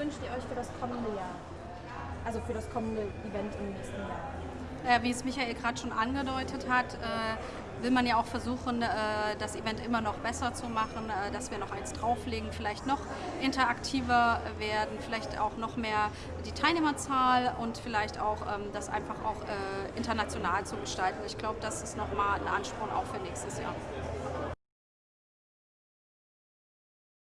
wünscht ihr euch für das kommende Jahr? Also für das kommende Event im nächsten Jahr? Äh, wie es Michael gerade schon angedeutet hat, äh, will man ja auch versuchen, äh, das Event immer noch besser zu machen, äh, dass wir noch eins drauflegen, vielleicht noch interaktiver werden, vielleicht auch noch mehr die Teilnehmerzahl und vielleicht auch ähm, das einfach auch äh, international zu gestalten. Ich glaube, das ist nochmal ein Ansporn auch für nächstes Jahr.